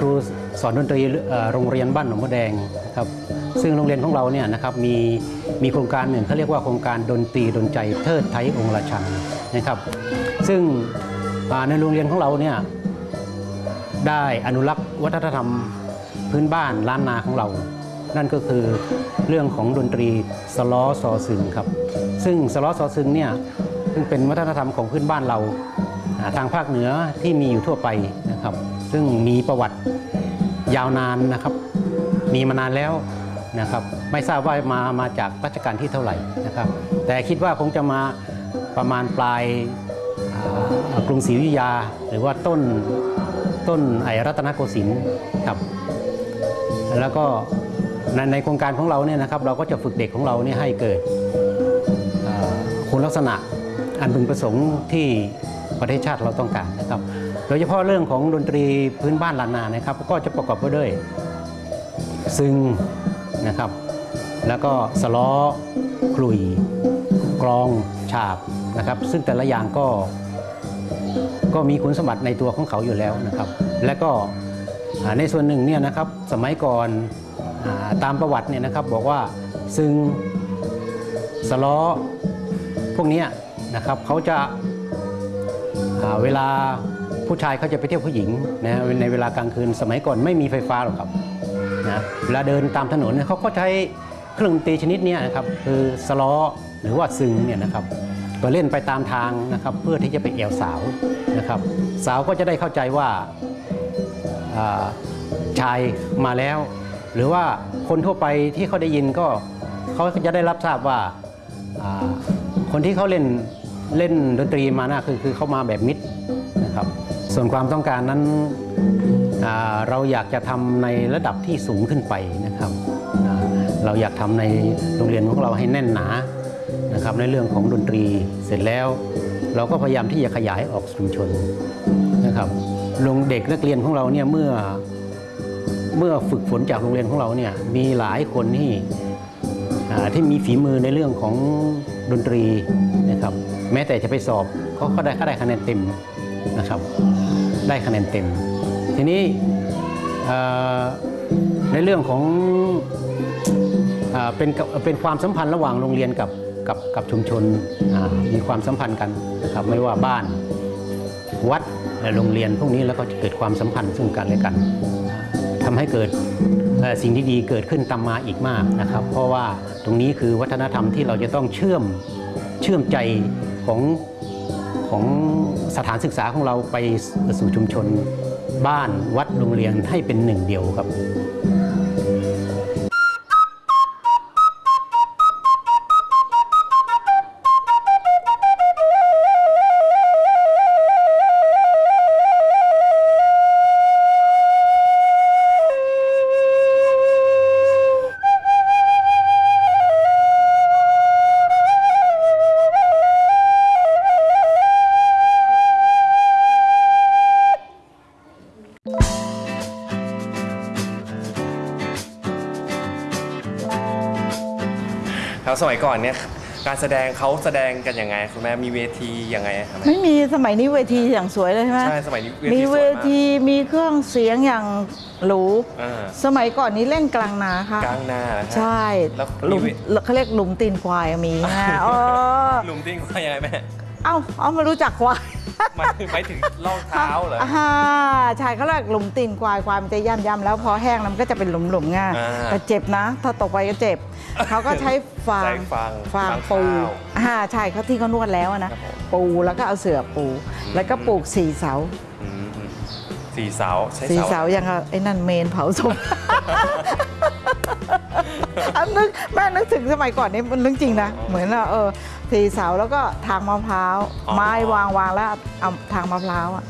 ครูสอนดนตรีโรงเรียนบ้านหนองมะแดงครับซึ่งโรงเรียนของเราเนี่ยนะครับมีมีโครงการหนึ่งเขาเรียกว่าโครงการดนตรีดนใจเทิดไทยองค์ราชันนะครับซึ่งในโรงเรียนของเราเนี่ยได้อนุรักษ์วัฒนธรรมพื้นบ้านล้านนาของเรา นั่นก็คือเรื่องของดนตรีสล้อซอซึงครับ ซึ่งสล้อซอซึงเนี่ย ซึ่งเป็นวัฒนธรรมของพื้นบ้านเราทางภาคเหนือที่มีอยู่ทั่วไปนะครับ ซึ่งมีประวัติยาวนานนะครับ มีมานานแล้วนะครับ ไม่ทราบว่ามามาจากรัชกาลที่เท่าไหร่นะครับ แต่คิดว่าคงจะมาประมาณปลายกรุงศรีอยุธยา หรือว่าต้นต้นไอรัตนโกสินทร์ครับแล้วก็ในในโครงการของเราเนี่ยนะครับ เราก็จะฝึกเด็กของเราเนี่ยให้เกิดคุณลักษณะ อันพึงประสงค์ที่ประเทศชาติเราต้องการนะครับ โดยเฉพาะเรื่องของดนตรีพื้นบ้านล้านนานะครับ ก็จะประกอบไปด้วยซึงนะครับ แล้วก็สล้อขลุ่ยกลองฉาบนะครับ ซึ่งแต่ละอย่างก็ก็มีคุณสมบัติในตัวของเขาอยู่แล้วนะครับ และก็ในส่วนหนึ่งเนี่ยนะครับสมัยก่อนอตามประวัติเนี่ยนะครับบอกว่าซึ่งสล้อ พวกนี้นะครับเขาจะาเวลาผู้ชายเขาจะไปเที่ยวผู้หญิงนะในเวลากลางคืนสมัยก่อนไม่มีไฟฟ้าหรอกครับนะเวลาเดินตามถนนเนี่ยเขาก็ใช้เครื่องดนตรีชนิดนี้นะครับคือสล้อหรือว่าซึงเนี่ยนะครับก็เล่นไปตามทางนะครับเพื่อที่จะไปแอวสาวนะครับ สาวก็จะได้เข้าใจว่าาชายมาแล้ว หรือว่าคนทั่วไปที่เขาได้ยินก็เขาจะได้รับทราบว่าอ่า คนที่เขาเล่นเล่นดนตรีมานะคือคือเขามาแบบมิตรนะครับส่วนความต้องการนั้นเราอยากจะทำในระดับที่สูงขึ้นไปนะครับ เราอยากทำในโรงเรียนของเราให้แน่นหนานะครับในเรื่องของดนตรีเสร็จแล้ว เราก็พยายามที่จะขยายออกชุมชนนะครับโรงเด็กนักเรียนของเราเนี่ยเมื่อเมื่อฝึกฝนจากโรงเรียนของเราเนี่ยมีหลายคนที่ที่มีฝีมือในเรื่องของ ดนตรีนะครับแม้แต่จะไปสอบเขาก็ได้ก็ได้คะแนนเต็มนะครับ ได้คะแนนเต็ม ทีนี้ในเรื่องของอเป็นเป็นความสัมพันธ์ระหว่างโรงเรียนกับกับกับชุมชนมีความสัมพันธ์กันนะครับไม่ว่าบ้านวัดและโรงเรียนพวกนี้แล้วก็จะเกิดความสัมพันธ์ซึ่งกันและกัน ทำให้เกิดสิ่งที่ดีเกิดขึ้นตามมาอีกมากนะครับ เพราะว่าตรงนี้คือวัฒนธรรมที่เราจะต้องเชื่อมเชื่อมใจของของสถานศึกษาของเราไปสู่ชุมชนบ้านวัดโรงเรียนให้เป็นหนึ่งเดียวครับ ครับสมัยก่อนเนี่ยการแสดงเขาแสดงกันยังไงคุณแม่มีเวทียังไงครับแม่ไม่มีสมัยนี้เวทีอย่างสวยเลยใช่ไหมใช่สมัยนี้เวทีมีสวยมากเวทีมีเครื่องเสียงอย่างหรูอ่า สมัยก่อนนี้เล่นกลางนาค่ะ กลางหน้าเหรอฮะใช่แล้วหลุมมีเวเขาเรียกหลุมตีนควายมีนะเออ หลุมติ้งว่ายังไงแม่ เอ้าเอามารู้จักควายหมายถึงหมายถึงล่องเท้าเหรอ อ่าใช่เขาเรียกหลุมตีนควายควายมันจะย่ำย่ำแล้วพอแห้งแล้วมันก็จะเป็นหลุมหลุมๆง่ายอ่าแต่เจ็บนะ ถ้าตกไปก็เจ็บ เขาก็ใช้ฟางใช้ฟางฟางฟางปูข้าวอ่าใช่เขาที่เขานวดแล้วอะนะ ครับผมปูแล้วก็เอาเสื่อปูแล้วก็ปลูกสี่เสา อืมอืมสี่เสาใช้สีเสาเสายังกับไอ้นั่นเมนเผาศพ อันนึกแม่นึกถึงสมัยก่อนนี่มันเรื่องจริงนะ เหมือนว่าเออสีเสาแล้วก็ทางมะพร้าว อ๋อ ไม้วางวางแล้วเอาทางมะพร้าวอะ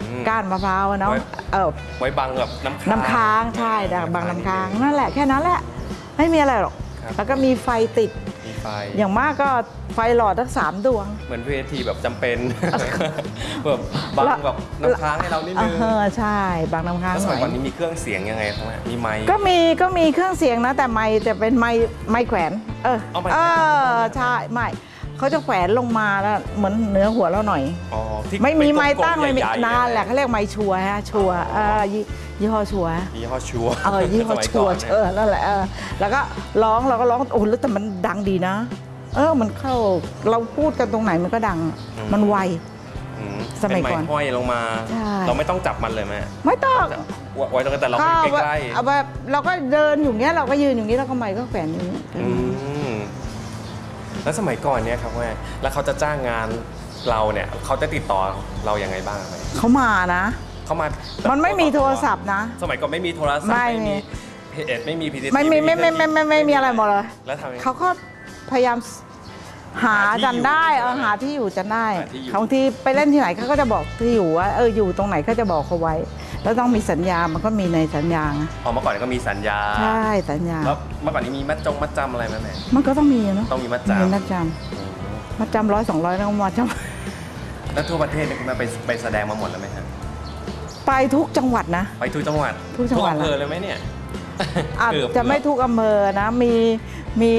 อืม ก้านมะพร้าวอะเนาะไว้ เออไว้บังแบบน้ำค้าง น้ำค้างใช่ดักบางน้ำค้างนั่นแหละแค่นั้นแหละ ไม่มีอะไรหรอก ครับ แล้วก็มีไฟติด มีไฟ อย่างมากก็ไฟหลอดทั้งสามดวง เหมือนเวทีแบบจำเป็นแบบบังแบบน้ำค้างให้เรานิดนึงเออใช่บางน้ำค้างแล้วสหมัน่ยอยก่อนนี้มีเครื่องเสียงยังไงครับแม่มีไมค์ก็มีก็มีเครื่องเสียงนะ แต่ไม่แต่เป็นไม้ไม้แขวน เออเอาไมค์เอแขวนอใช่ไม่เขาจะแขวนลงมาแล้วเหมือนเหนือหัวเราหน่อยอ๋อที่ไม่มีไม้เป็นกลตั้งๆไม่มีใหญ่ๆนานแหละเขาเรียกไม้ชัวร์ฮะชัวร์เออ ยี่ยี่ห้อชัวร์ยี่ห้อชัวร์เออยี่ห้อสมัชัวร์ก่นนี่ยเออนั่นแหละเออแล้วก็ร้องเราก็ร้องโอ้แล้วแต่มันดังดีนะ เออมันเข้าเราพูดกันตรงไหนมันก็ดังมันไวอืมสมัยเป็นก่อนห้อยลงมาใช่เราไม่ต้องจับมันเลยแม่ไม่ต้องไว้ตรงนั้นแต่เราก็ไปใกล้เอาแบบเราก็เดินอยู่เงี้ยเราก็ยืนอยู่นี้แล้วก็ไม้ก็แขวนอย่างนี้ๆอืมแล้วสมัยก่อนเนี่ยครับแม่แล้วเขาจะจ้างงานเราเนี่ยเขาจะติดต่อเรายังไงบ้างแม่เขามานะ เขามามันไม่มีโทรศัพท์นะ สมัยก่อนไม่มีโทรศัพท์ไม่มี เพจไม่มีพีดีไม่มีไม่ไม่ไม่ไม่ไม่มีอะไรหมดเลยแล้วทำยังไง เขาก็พยายามหาหาที่กันได้อยู่เออหาที่อยู่จะได้หาที่อยู่ บางทีไปเล่นที่ไหนเขาก็จะบอกที่อยู่ว่าเอออยู่ตรงไหนเขาจะบอกเขาไว้ แล้วต้องมีสัญญามันก็มีในสัญญาไงอ๋อเมื่อก่อนก็มีสัญญา ใช่สัญญา แล้วเมื่อก่อนนี้มีมัดจงมัดจำอะไรไหมแม่ มันก็ต้องมีเนาะต้องมีมัดมีจำ มัดจอืมำมัดจำร้อยสองร้อยแล้วก็มาจแล้วทั่วประเทศเนี่ยคุณแม่ไปไปแสดงมาหมดแล้วไหมครับำ ไปทุกจังหวัดนะ ไปทุกจังหวัดทุกจังหวัด อำเภอเลยไหมเนี่ยอาจเกือบจะไม่ทุกอำเภอนะ มีมี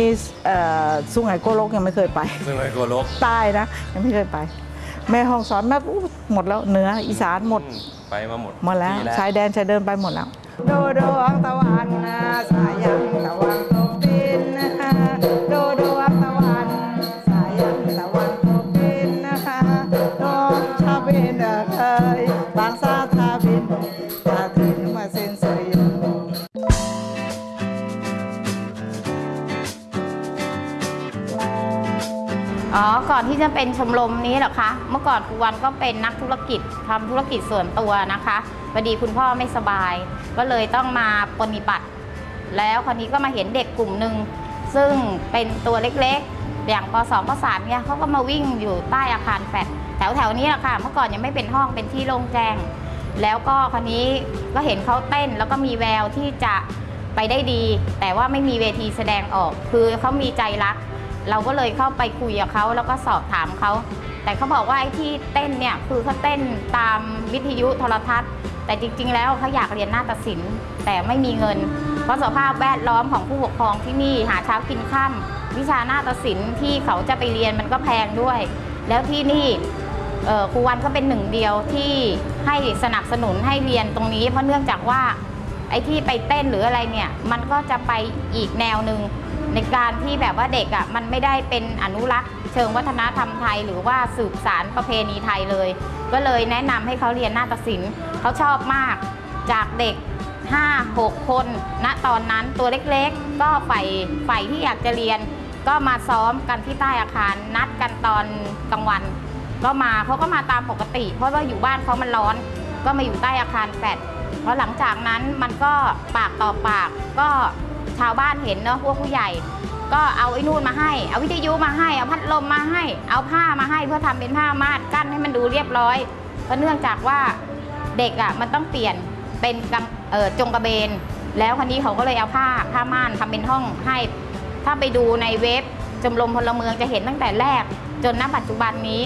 เอ่อสุไหงโกลกยังไม่เคยไปซึ่งไปกัวโลกใต้นะยังไม่เคยไป แม่ห้องสอนแม่อู้หมดแล้วเหนืออีสานหมดอืไปมาหมดหมดแล้วที่ชายแดนชายเดินไปหมดแล้ว โดดวงตะวันนะสายันตะวันตกดิน ที่จะเป็นชมรมนี้หรอคะ เมื่อก่อนครูวันก็เป็นนักธุรกิจทำธุรกิจส่วนตัวนะคะพอดีคุณพ่อไม่สบาย ก็เลยต้องมาปฏิบัติ แล้วคราวนี้ก็มาเห็นเด็กกลุ่มหนึ่งซึ่งเป็นตัวเล็กๆ อย่างป .2 ป .3 เนี่ยเขาก็มาวิ่งอยู่ใต้อาคารแฟดแถวๆนี้แหละค่ะ เมื่อก่อนยังไม่เป็นห้องเป็นที่โล่งแจ้ง แล้วก็คราวนี้ก็เห็นเขาเต้นแล้วก็มีแววที่จะไปได้ดี แต่ว่าไม่มีเวทีแสดงออก คือเขามีใจรัก เราก็เลยเข้าไปคุยกับเขาแล้วก็สอบถามเขา แต่เขาบอกว่าไอ้ที่เต้นเนี่ยคือเขาเต้นตามวิทยุโทรทัศน์ แต่จริง ๆ แล้วเขาอยากเรียนนาฏศิลป์แต่ไม่มีเงิน เพราะสภาพแวดล้อมของผู้ปกครองที่นี่หาเช้ากินค่ำวิชานาฏศิลป์ที่เขาจะไปเรียนมันก็แพงด้วย แล้วที่นี่ครูวันก็เป็นหนึ่งเดียวที่ให้สนับสนุนให้เรียนตรงนี้ เพราะเนื่องจากว่าไอ้ที่ไปเต้นหรืออะไรเนี่ย มันก็จะไปอีกแนวหนึ่ง ในการที่แบบว่าเด็กอะมันไม่ได้เป็นอนุรักษ์ เชิงวัฒนธรรมไทย หรือว่าสืบสารประเพณีไทยเลย ก็เลยแนะนำให้เขาเรียนนาฏศิลป์เขาชอบมากจากเด็ก 5 6 คนณตอนนั้นตัวเล็กๆ ก็ใฝ่ใฝ่ที่อยากจะเรียน ก็มาซ้อมกันที่ใต้อาคารนัดกันตอนกลางวัน ก็มาเขาก็มาตามปกติ เพราะว่าอยู่บ้านเขามันร้อน ก็มาอยู่ใต้อาคารแฟดเพราะหลังจากนั้นมันก็ปากต่อปากก็ ชาวบ้านเห็นเนอะพวกผู้ใหญ่ ก็เอาไอ้นู่นมาให้ เอาวิทยุมาให้ เอาพัดลมมาให้ เอาผ้ามาให้เพื่อทำเป็นผ้าม่านกั้นให้มันดูเรียบร้อยเพราะเนื่องจากว่าเด็กอะมันต้องเปลี่ยนเป็นกังเออจงกระเบน แล้วคนนี้เขาก็เลยเอาผ้าผ้าม่านทำเป็นห้องให้ ถ้าไปดูในเว็บชมรมพลเมืองจะเห็นตั้งแต่แรกจนณปัจจุบันนี้